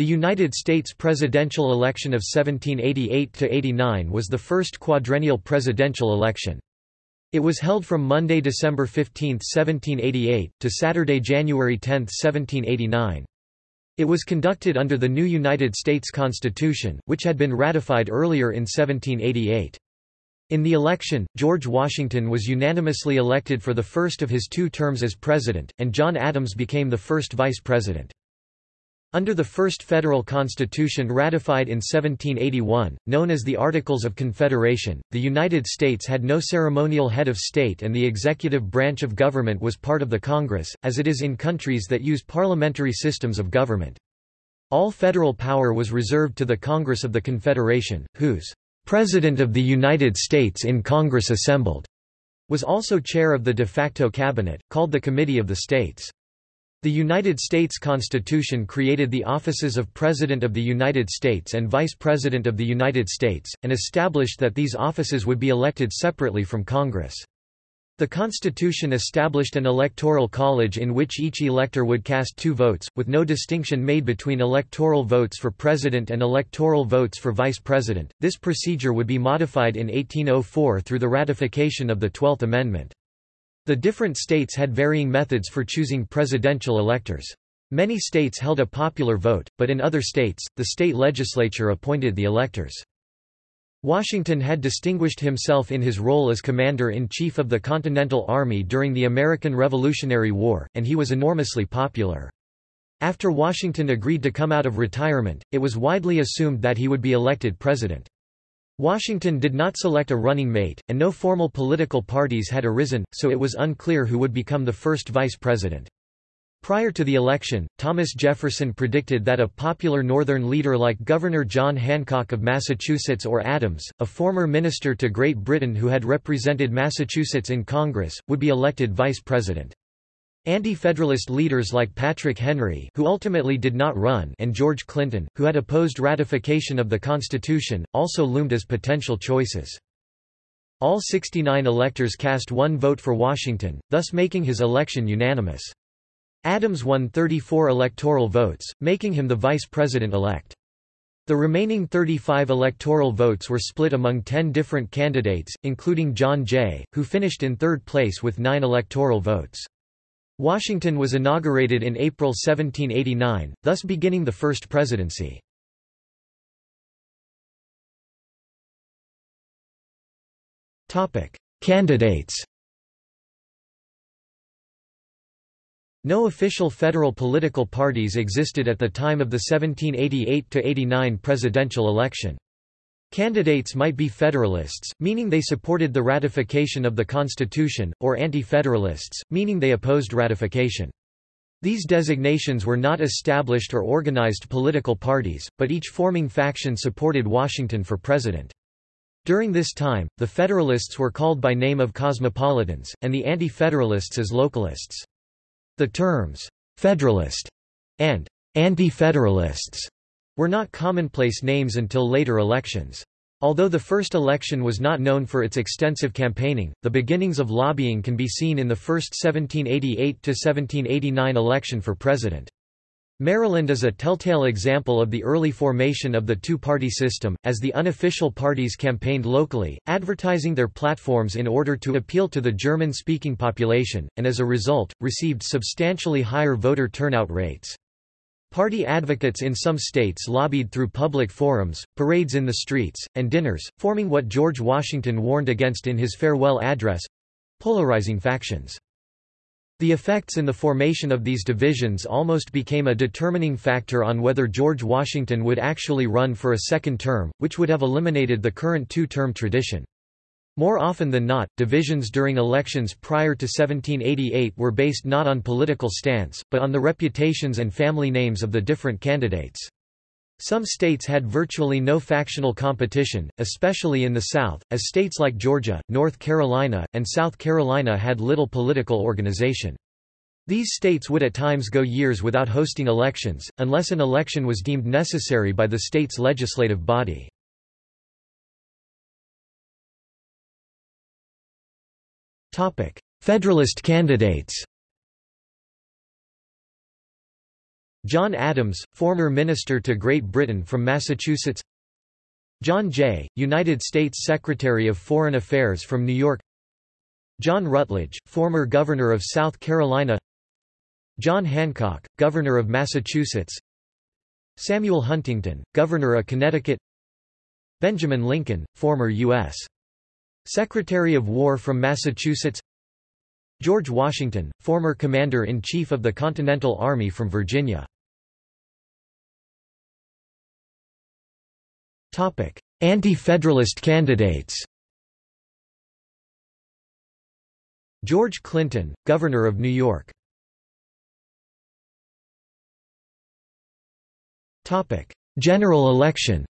The United States presidential election of 1788–89 was the first quadrennial presidential election. It was held from Monday, December 15, 1788, to Saturday, January 10, 1789. It was conducted under the new United States Constitution, which had been ratified earlier in 1788. In the election, George Washington was unanimously elected for the first of his two terms as president, and John Adams became the first vice president. Under the first federal constitution ratified in 1781, known as the Articles of Confederation, the United States had no ceremonial head of state and the executive branch of government was part of the Congress, as it is in countries that use parliamentary systems of government. All federal power was reserved to the Congress of the Confederation, whose President of the United States in Congress assembled was also chair of the de facto cabinet, called the Committee of the States. The United States Constitution created the offices of President of the United States and Vice President of the United States, and established that these offices would be elected separately from Congress. The Constitution established an electoral college in which each elector would cast two votes, with no distinction made between electoral votes for president and electoral votes for vice president. This procedure would be modified in 1804 through the ratification of the Twelfth Amendment. The different states had varying methods for choosing presidential electors. Many states held a popular vote, but in other states, the state legislature appointed the electors. Washington had distinguished himself in his role as Commander-in-Chief of the Continental Army during the American Revolutionary War, and he was enormously popular. After Washington agreed to come out of retirement, it was widely assumed that he would be elected president. Washington did not select a running mate, and no formal political parties had arisen, so it was unclear who would become the first vice president. Prior to the election, Thomas Jefferson predicted that a popular Northern leader like Governor John Hancock of Massachusetts or Adams, a former minister to Great Britain who had represented Massachusetts in Congress, would be elected vice president. Anti-Federalist leaders like Patrick Henry who ultimately did not run and George Clinton, who had opposed ratification of the Constitution, also loomed as potential choices. All 69 electors cast one vote for Washington, thus making his election unanimous. Adams won 34 electoral votes, making him the vice president-elect. The remaining 35 electoral votes were split among 10 different candidates, including John Jay, who finished in third place with nine electoral votes. Washington was inaugurated in April 1789, thus beginning the first presidency. Candidates No official federal political parties existed at the time of the 1788–89 presidential election. Candidates might be Federalists, meaning they supported the ratification of the Constitution, or Anti-Federalists, meaning they opposed ratification. These designations were not established or organized political parties, but each forming faction supported Washington for president. During this time, the Federalists were called by name of cosmopolitans, and the Anti-Federalists as localists. The terms, Federalist and Anti-Federalists were not commonplace names until later elections. Although the first election was not known for its extensive campaigning, the beginnings of lobbying can be seen in the first 1788–1789 election for president. Maryland is a telltale example of the early formation of the two-party system, as the unofficial parties campaigned locally, advertising their platforms in order to appeal to the German-speaking population, and as a result, received substantially higher voter turnout rates. Party advocates in some states lobbied through public forums, parades in the streets, and dinners, forming what George Washington warned against in his farewell address—polarizing factions. The effects in the formation of these divisions almost became a determining factor on whether George Washington would actually run for a second term, which would have eliminated the current two-term tradition. More often than not, divisions during elections prior to 1788 were based not on political stance, but on the reputations and family names of the different candidates. Some states had virtually no factional competition, especially in the South, as states like Georgia, North Carolina, and South Carolina had little political organization. These states would at times go years without hosting elections, unless an election was deemed necessary by the state's legislative body. Federalist candidates John Adams, former Minister to Great Britain from Massachusetts John Jay, United States Secretary of Foreign Affairs from New York John Rutledge, former Governor of South Carolina John Hancock, Governor of Massachusetts Samuel Huntington, Governor of Connecticut Benjamin Lincoln, former U.S. Secretary of War from Massachusetts George Washington, former Commander-in-Chief of the Continental Army from Virginia. Anti-Federalist candidates. George Clinton, Governor of New York. General election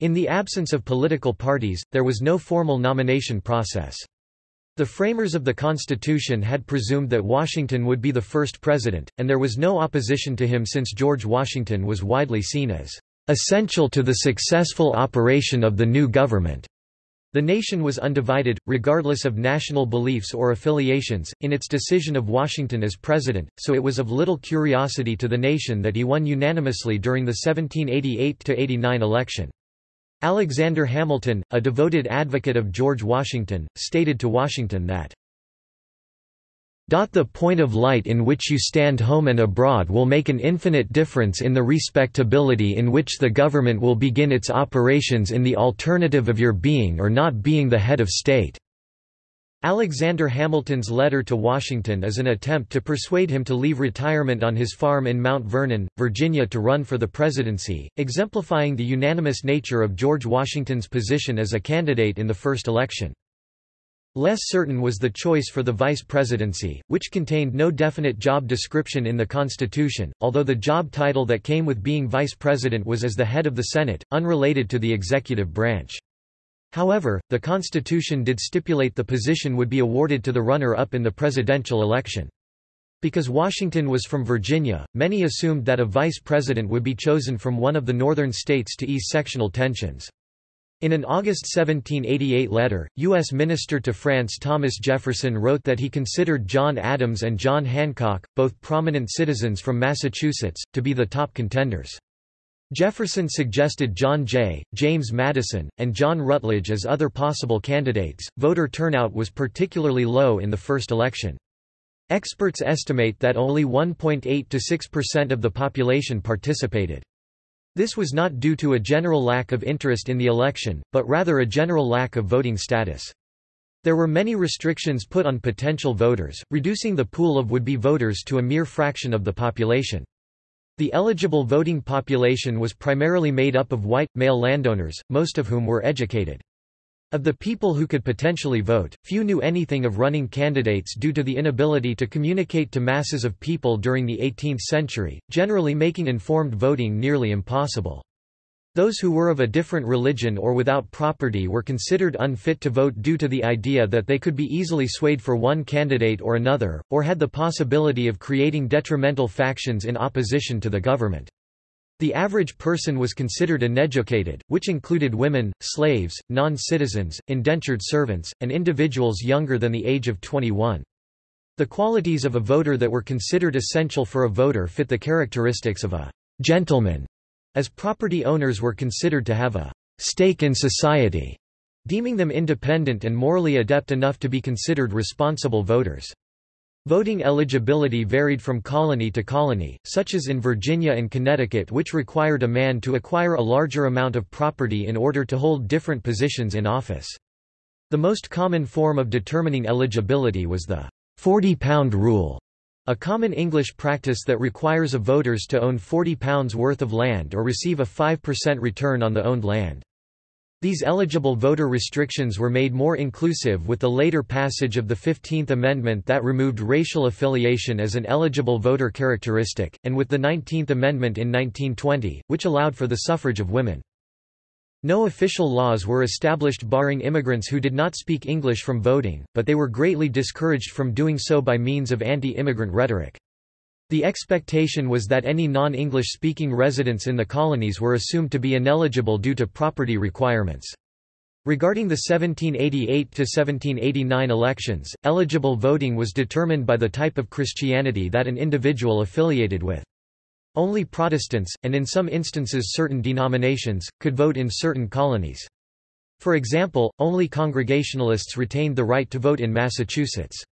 In the absence of political parties, there was no formal nomination process. The framers of the Constitution had presumed that Washington would be the first president, and there was no opposition to him since George Washington was widely seen as essential to the successful operation of the new government. The nation was undivided, regardless of national beliefs or affiliations, in its decision of Washington as president, so it was of little curiosity to the nation that he won unanimously during the 1788–89 election. Alexander Hamilton, a devoted advocate of George Washington, stated to Washington that the point of light in which you stand home and abroad will make an infinite difference in the respectability in which the government will begin its operations in the alternative of your being or not being the head of state. Alexander Hamilton's letter to Washington is an attempt to persuade him to leave retirement on his farm in Mount Vernon, Virginia to run for the presidency, exemplifying the unanimous nature of George Washington's position as a candidate in the first election. Less certain was the choice for the vice presidency, which contained no definite job description in the Constitution, although the job title that came with being vice president was as the head of the Senate, unrelated to the executive branch. However, the Constitution did stipulate the position would be awarded to the runner-up in the presidential election. Because Washington was from Virginia, many assumed that a vice president would be chosen from one of the northern states to ease sectional tensions. In an August 1788 letter, U.S. Minister to France Thomas Jefferson wrote that he considered John Adams and John Hancock, both prominent citizens from Massachusetts, to be the top contenders. Jefferson suggested John Jay, James Madison, and John Rutledge as other possible candidates. Voter turnout was particularly low in the first election. Experts estimate that only 1.8 to 6% of the population participated. This was not due to a general lack of interest in the election, but rather a general lack of voting status. There were many restrictions put on potential voters, reducing the pool of would-be voters to a mere fraction of the population. The eligible voting population was primarily made up of white, male landowners, most of whom were educated. Of the people who could potentially vote, few knew anything of running candidates due to the inability to communicate to masses of people during the 18th century, generally making informed voting nearly impossible. Those who were of a different religion or without property were considered unfit to vote due to the idea that they could be easily swayed for one candidate or another, or had the possibility of creating detrimental factions in opposition to the government. The average person was considered uneducated, which included women, slaves, non-citizens, indentured servants, and individuals younger than the age of 21. The qualities of a voter that were considered essential for a voter fit the characteristics of a gentleman as property owners were considered to have a stake in society, deeming them independent and morally adept enough to be considered responsible voters. Voting eligibility varied from colony to colony, such as in Virginia and Connecticut which required a man to acquire a larger amount of property in order to hold different positions in office. The most common form of determining eligibility was the 40-pound rule, a common English practice that requires a voters to own £40 worth of land or receive a 5% return on the owned land. These eligible voter restrictions were made more inclusive with the later passage of the Fifteenth Amendment that removed racial affiliation as an eligible voter characteristic, and with the Nineteenth Amendment in 1920, which allowed for the suffrage of women. No official laws were established barring immigrants who did not speak English from voting, but they were greatly discouraged from doing so by means of anti-immigrant rhetoric. The expectation was that any non-English speaking residents in the colonies were assumed to be ineligible due to property requirements. Regarding the 1788–1789 elections, eligible voting was determined by the type of Christianity that an individual affiliated with. Only Protestants, and in some instances certain denominations, could vote in certain colonies. For example, only Congregationalists retained the right to vote in Massachusetts.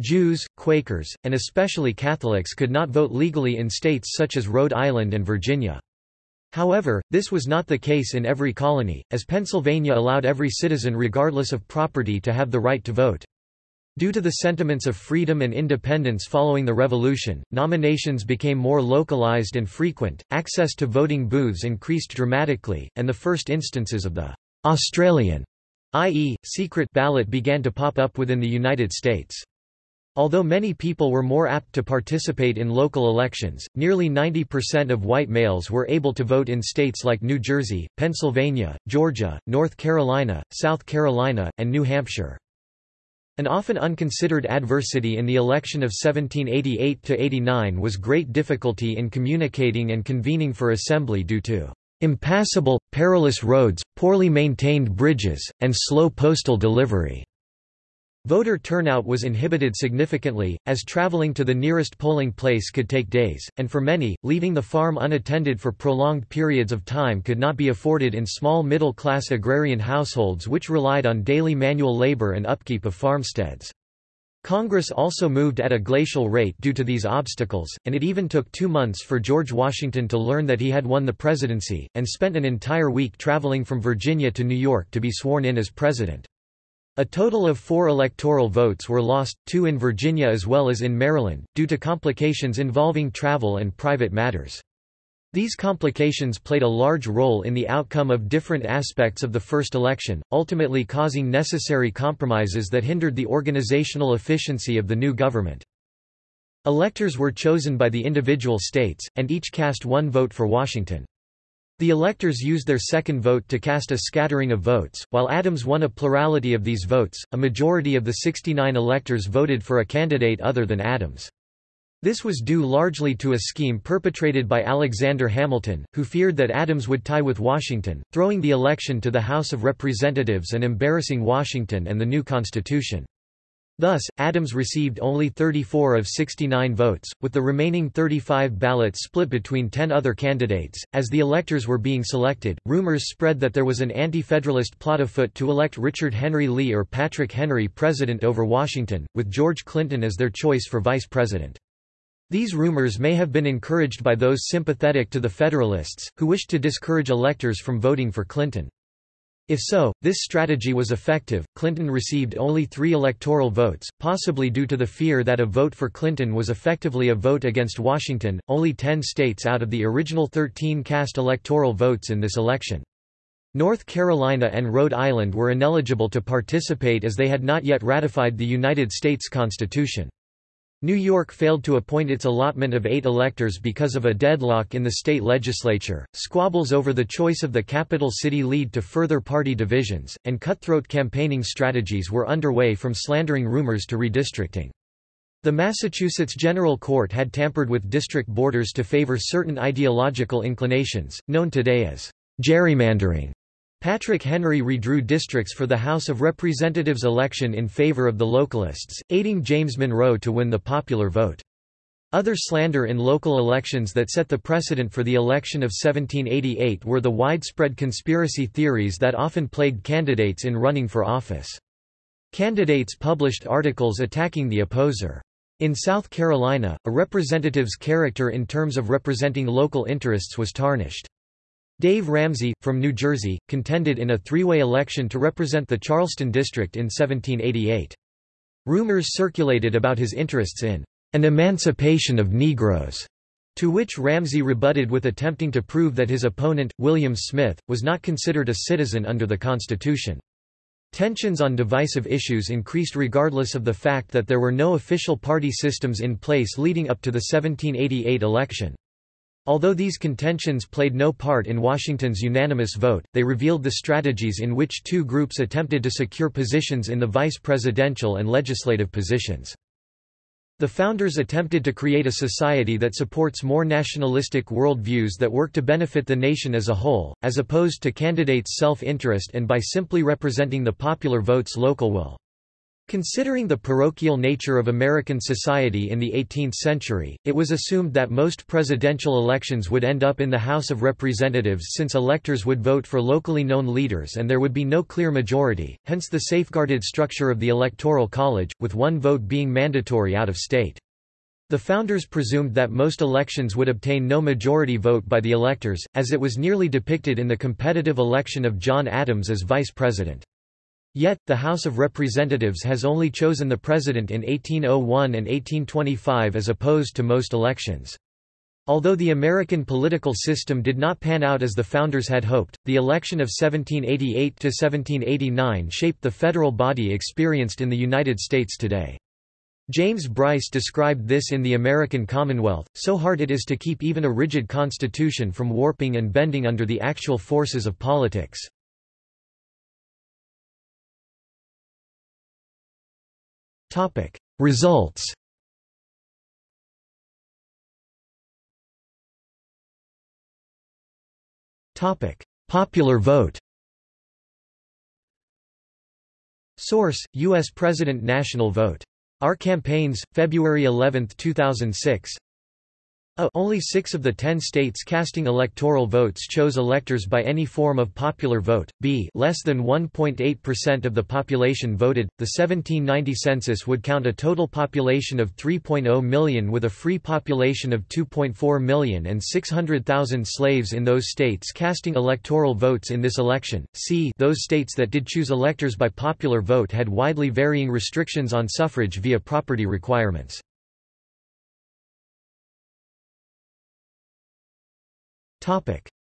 Jews, Quakers, and especially Catholics could not vote legally in states such as Rhode Island and Virginia. However, this was not the case in every colony, as Pennsylvania allowed every citizen regardless of property to have the right to vote. Due to the sentiments of freedom and independence following the Revolution, nominations became more localized and frequent, access to voting booths increased dramatically, and the first instances of the Australian, i.e., secret ballot began to pop up within the United States. Although many people were more apt to participate in local elections, nearly 90% of white males were able to vote in states like New Jersey, Pennsylvania, Georgia, North Carolina, South Carolina, and New Hampshire. An often unconsidered adversity in the election of 1788–89 was great difficulty in communicating and convening for assembly due to "...impassable, perilous roads, poorly maintained bridges, and slow postal delivery." Voter turnout was inhibited significantly, as traveling to the nearest polling place could take days, and for many, leaving the farm unattended for prolonged periods of time could not be afforded in small middle-class agrarian households which relied on daily manual labor and upkeep of farmsteads. Congress also moved at a glacial rate due to these obstacles, and it even took two months for George Washington to learn that he had won the presidency, and spent an entire week traveling from Virginia to New York to be sworn in as president. A total of four electoral votes were lost, two in Virginia as well as in Maryland, due to complications involving travel and private matters. These complications played a large role in the outcome of different aspects of the first election, ultimately causing necessary compromises that hindered the organizational efficiency of the new government. Electors were chosen by the individual states, and each cast one vote for Washington. The electors used their second vote to cast a scattering of votes, while Adams won a plurality of these votes, a majority of the 69 electors voted for a candidate other than Adams. This was due largely to a scheme perpetrated by Alexander Hamilton, who feared that Adams would tie with Washington, throwing the election to the House of Representatives and embarrassing Washington and the new Constitution. Thus, Adams received only 34 of 69 votes, with the remaining 35 ballots split between 10 other candidates. As the electors were being selected, rumors spread that there was an anti federalist plot afoot to elect Richard Henry Lee or Patrick Henry president over Washington, with George Clinton as their choice for vice president. These rumors may have been encouraged by those sympathetic to the Federalists, who wished to discourage electors from voting for Clinton. If so, this strategy was effective. Clinton received only three electoral votes, possibly due to the fear that a vote for Clinton was effectively a vote against Washington. Only 10 states out of the original 13 cast electoral votes in this election. North Carolina and Rhode Island were ineligible to participate as they had not yet ratified the United States Constitution. New York failed to appoint its allotment of eight electors because of a deadlock in the state legislature. Squabbles over the choice of the capital city lead to further party divisions, and cutthroat campaigning strategies were underway from slandering rumors to redistricting. The Massachusetts General Court had tampered with district borders to favor certain ideological inclinations, known today as gerrymandering. Patrick Henry redrew districts for the House of Representatives election in favor of the Localists, aiding James Monroe to win the popular vote. Other slander in local elections that set the precedent for the election of 1788 were the widespread conspiracy theories that often plagued candidates in running for office. Candidates published articles attacking the opposer. In South Carolina, a representative's character in terms of representing local interests was tarnished. Dave Ramsay, from New Jersey, contended in a three-way election to represent the Charleston district in 1788. Rumors circulated about his interests in an emancipation of Negroes, to which Ramsay rebutted with attempting to prove that his opponent, William Smith, was not considered a citizen under the Constitution. Tensions on divisive issues increased regardless of the fact that there were no official party systems in place leading up to the 1788 election. Although these contentions played no part in Washington's unanimous vote, they revealed the strategies in which two groups attempted to secure positions in the vice presidential and legislative positions. The founders attempted to create a society that supports more nationalistic worldviews that work to benefit the nation as a whole, as opposed to candidates' self-interest and by simply representing the popular vote's local will. Considering the parochial nature of American society in the 18th century, it was assumed that most presidential elections would end up in the House of Representatives since electors would vote for locally known leaders and there would be no clear majority, hence the safeguarded structure of the Electoral College, with one vote being mandatory out of state. The founders presumed that most elections would obtain no majority vote by the electors, as it was nearly depicted in the competitive election of John Adams as vice president. Yet, the House of Representatives has only chosen the president in 1801 and 1825 as opposed to most elections. Although the American political system did not pan out as the founders had hoped, the election of 1788–1789 shaped the federal body experienced in the United States today. James Bryce described this in The American Commonwealth, so hard it is to keep even a rigid constitution from warping and bending under the actual forces of politics. Topic Results Topic Popular vote Source: U.S. President National Vote. Our Campaigns, February 11, 2006 a only six of the ten states casting electoral votes chose electors by any form of popular vote. B less than 1.8% of the population voted. The 1790 census would count a total population of 3.0 million with a free population of 2.4 million and 600,000 slaves in those states casting electoral votes in this election. C those states that did choose electors by popular vote had widely varying restrictions on suffrage via property requirements.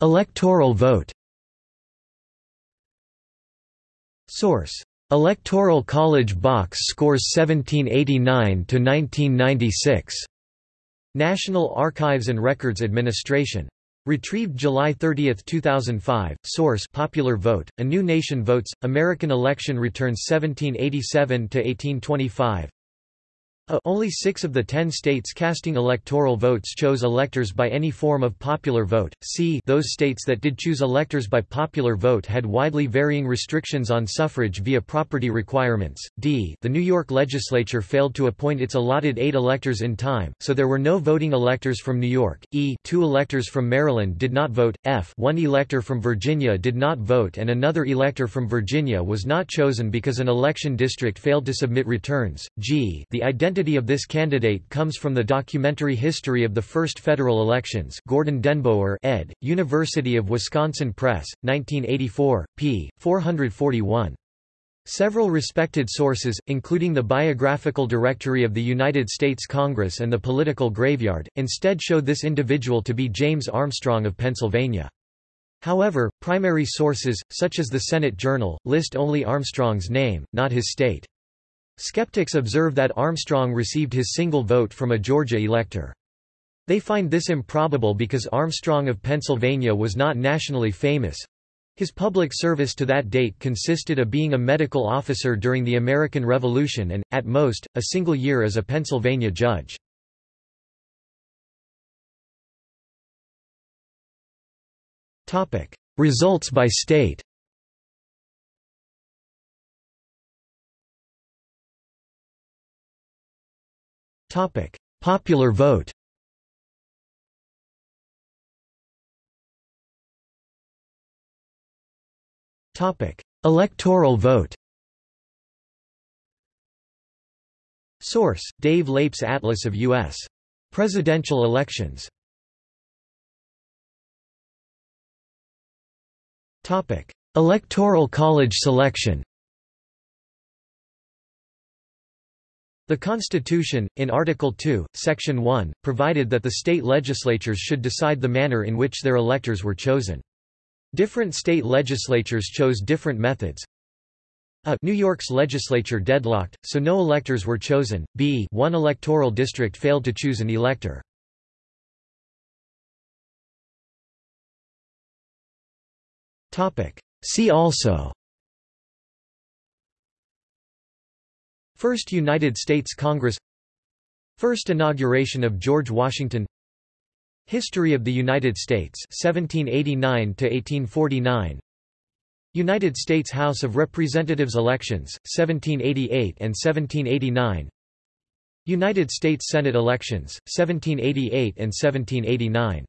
Electoral vote Source: Electoral College Box Scores 1789–1996. National Archives and Records Administration. Retrieved July 30, 2005. Source: Popular Vote. A New Nation Votes. American Election Returns 1787 to 1825. Only six of the ten states casting electoral votes chose electors by any form of popular vote. C those states that did choose electors by popular vote had widely varying restrictions on suffrage via property requirements. D the New York legislature failed to appoint its allotted eight electors in time, so there were no voting electors from New York. E two electors from Maryland did not vote. F one elector from Virginia did not vote and another elector from Virginia was not chosen because an election district failed to submit returns. G the identity identity of this candidate comes from the documentary History of the First Federal Elections Gordon DenBoer ed., University of Wisconsin Press, 1984, p. 441. Several respected sources, including the Biographical Directory of the United States Congress and the Political Graveyard, instead show this individual to be James Armstrong of Pennsylvania. However, primary sources, such as the Senate Journal, list only Armstrong's name, not his state. Skeptics observe that Armstrong received his single vote from a Georgia elector. They find this improbable because Armstrong of Pennsylvania was not nationally famous. His public service to that date consisted of being a medical officer during the American Revolution and, at most, a single year as a Pennsylvania judge. Results by state Topic: Popular vote. Topic: Electoral vote. Source: Dave Leip's Atlas of U.S. presidential elections. Topic: Electoral College selection. The Constitution, in Article 2, Section 1, provided that the state legislatures should decide the manner in which their electors were chosen. Different state legislatures chose different methods. A. New York's legislature deadlocked, so no electors were chosen. B. One electoral district failed to choose an elector. See also First United States Congress. First inauguration of George Washington. History of the United States 1789 to 1849 United States House of Representatives elections 1788 and 1789 United States Senate elections 1788 and 1789